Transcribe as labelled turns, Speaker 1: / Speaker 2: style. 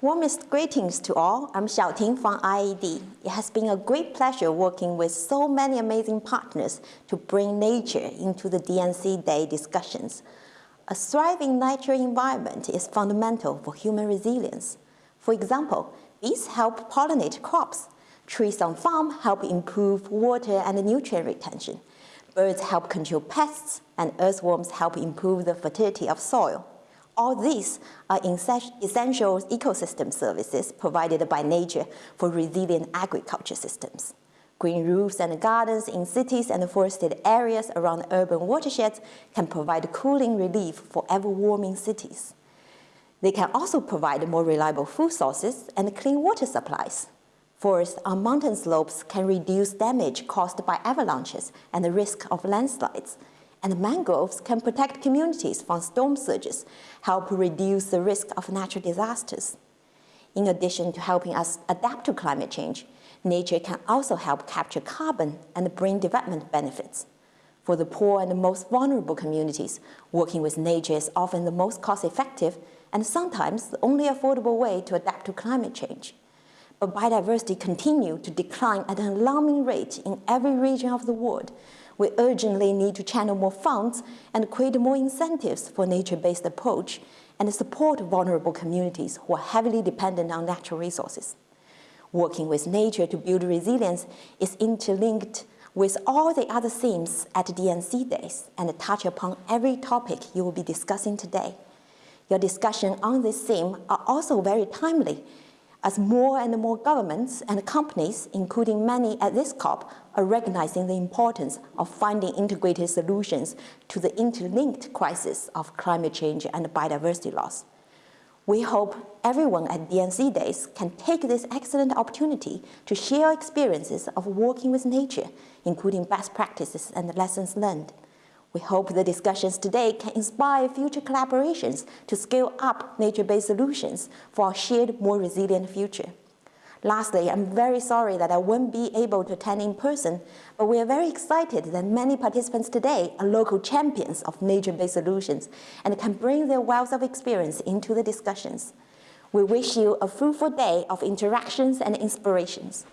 Speaker 1: Warmest greetings to all. I'm Xiaoting from IFAD. It has been a great pleasure working with so many amazing partners to bring nature into the D&C Day discussions. A thriving natural environment is fundamental for human resilience. For example, bees help pollinate crops. Trees on farm help improve water and nutrient retention. Birds help control pests, and earthworms help improve the fertility of soil. All these are essential ecosystem services provided by nature for resilient agriculture systems. Green roofs and gardens in cities and forested areas around urban watersheds can provide cooling relief for ever-warming cities. They can also provide more reliable food sources and clean water supplies. Forests on mountain slopes can reduce damage caused by avalanches and the risk of landslides, and mangroves can protect communities from storm surges, help reduce the risk of natural disasters. In addition to helping us adapt to climate change, nature can also help capture carbon and bring development benefits. For the poor and the most vulnerable communities, working with nature is often the most cost-effective and sometimes the only affordable way to adapt to climate change. But biodiversity continues to decline at an alarming rate in every region of the world, we urgently need to channel more funds and create more incentives for nature-based approach and support vulnerable communities who are heavily dependent on natural resources. Working with nature to build resilience is interlinked with all the other themes at D&C Days and touch upon every topic you will be discussing today. Your discussion on this theme are also very timely as more and more governments and companies, including many at this COP, are recognizing the importance of finding integrated solutions to the interlinked crisis of climate change and biodiversity loss. We hope everyone at D&C Days can take this excellent opportunity to share experiences of working with nature, including best practices and lessons learned. We hope the discussions today can inspire future collaborations to scale up nature-based solutions for a shared, more resilient future. Lastly, I'm very sorry that I won't be able to attend in person, but we are very excited that many participants today are local champions of nature-based solutions and can bring their wealth of experience into the discussions. We wish you a fruitful day of interactions and inspirations.